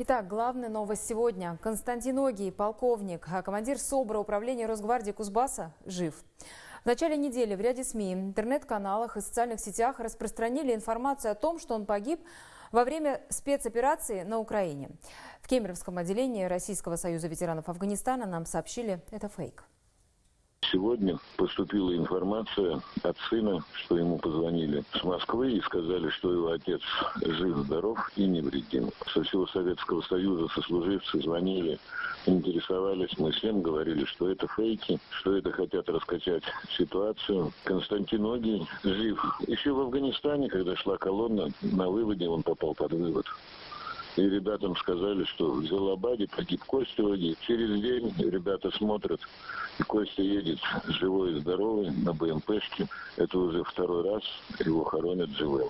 Итак, главная новость сегодня. Константин Огий, полковник, а командир СОБРа управления Росгвардии Кузбасса, жив. В начале недели в ряде СМИ, интернет-каналах и социальных сетях распространили информацию о том, что он погиб во время спецоперации на Украине. В Кемеровском отделении Российского союза ветеранов Афганистана нам сообщили, это фейк. Сегодня поступила информация от сына, что ему позвонили с Москвы и сказали, что его отец жив-здоров и невредим. Со всего Советского Союза сослуживцы звонили, интересовались, мы всем говорили, что это фейки, что это хотят раскачать ситуацию. Константин Огий жив. Еще в Афганистане, когда шла колонна, на выводе он попал под вывод. И ребятам сказали, что в Зелабаде погиб Костя Оги. Через день ребята смотрят, и Костя едет живой и здоровый на БМПшке. Это уже второй раз его хоронят живым.